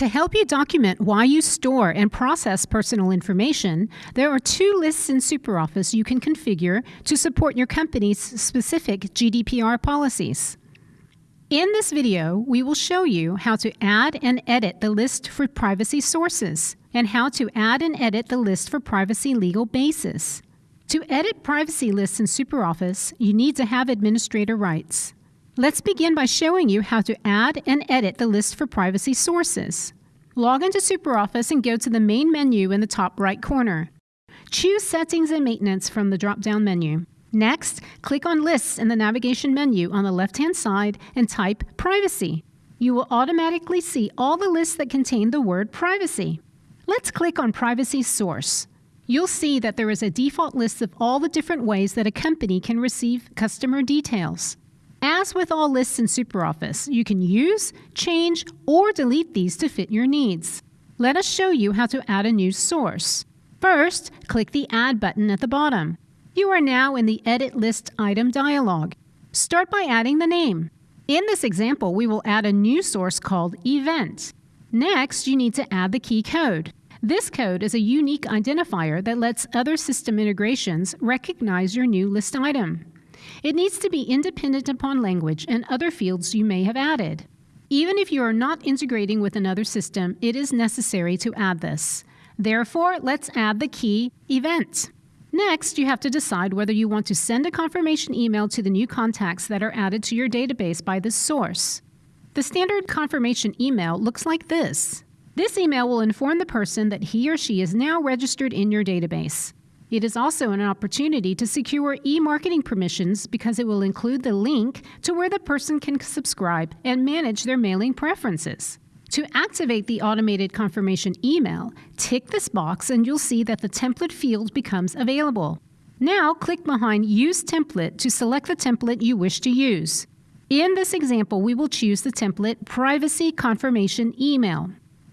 To help you document why you store and process personal information, there are two lists in SuperOffice you can configure to support your company's specific GDPR policies. In this video, we will show you how to add and edit the list for privacy sources and how to add and edit the list for privacy legal basis. To edit privacy lists in SuperOffice, you need to have administrator rights. Let's begin by showing you how to add and edit the list for privacy sources. Log into SuperOffice and go to the main menu in the top right corner. Choose Settings and Maintenance from the drop-down menu. Next, click on Lists in the navigation menu on the left-hand side and type Privacy. You will automatically see all the lists that contain the word Privacy. Let's click on Privacy Source. You'll see that there is a default list of all the different ways that a company can receive customer details. As with all lists in SuperOffice, you can use, change, or delete these to fit your needs. Let us show you how to add a new source. First, click the Add button at the bottom. You are now in the Edit List Item dialog. Start by adding the name. In this example, we will add a new source called Event. Next, you need to add the key code. This code is a unique identifier that lets other system integrations recognize your new list item. It needs to be independent upon language and other fields you may have added. Even if you are not integrating with another system, it is necessary to add this. Therefore, let's add the key Event. Next, you have to decide whether you want to send a confirmation email to the new contacts that are added to your database by this source. The standard confirmation email looks like this. This email will inform the person that he or she is now registered in your database. It is also an opportunity to secure e-marketing permissions because it will include the link to where the person can subscribe and manage their mailing preferences. To activate the automated confirmation email, tick this box and you'll see that the template field becomes available. Now click behind Use Template to select the template you wish to use. In this example, we will choose the template Privacy Confirmation Email.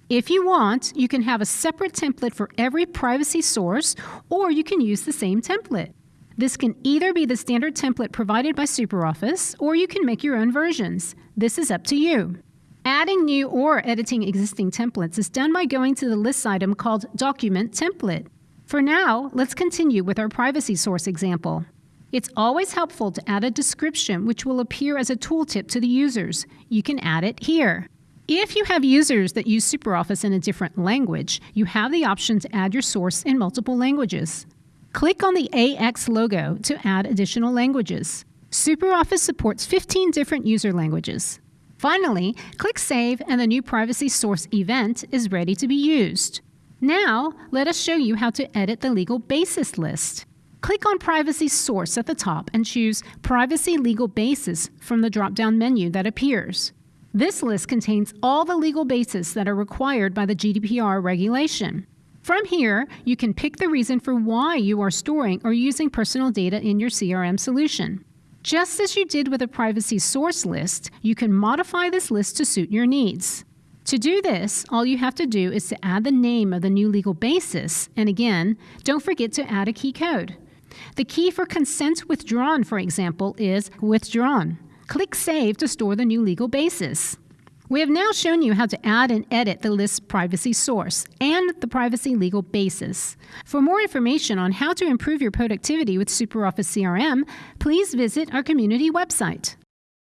If you want, you can have a separate template for every privacy source, or you can use the same template. This can either be the standard template provided by SuperOffice, or you can make your own versions. This is up to you. Adding new or editing existing templates is done by going to the list item called Document Template. For now, let's continue with our privacy source example. It's always helpful to add a description which will appear as a tooltip to the users. You can add it here. If you have users that use SuperOffice in a different language, you have the option to add your source in multiple languages. Click on the AX logo to add additional languages. SuperOffice supports 15 different user languages. Finally, click Save and the new privacy source event is ready to be used. Now, let us show you how to edit the legal basis list. Click on Privacy Source at the top and choose Privacy Legal Basis from the drop-down menu that appears. This list contains all the legal bases that are required by the GDPR regulation. From here, you can pick the reason for why you are storing or using personal data in your CRM solution. Just as you did with a privacy source list, you can modify this list to suit your needs. To do this, all you have to do is to add the name of the new legal basis, and again, don't forget to add a key code. The key for consent withdrawn, for example, is withdrawn. Click Save to store the new legal basis. We have now shown you how to add and edit the list privacy source and the privacy legal basis. For more information on how to improve your productivity with SuperOffice CRM, please visit our community website.